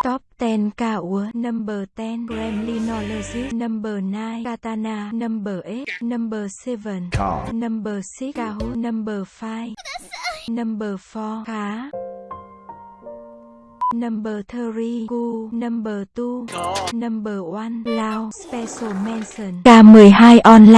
Top 10 Kaur Number 10 Gremlinology Number 9 Katana Number 8 Number 7 Car. Number 6 Kahu Number 5 Number 4 Khá Number 3 Gu Number 2 Number 1 Lao Special Mention K12 Online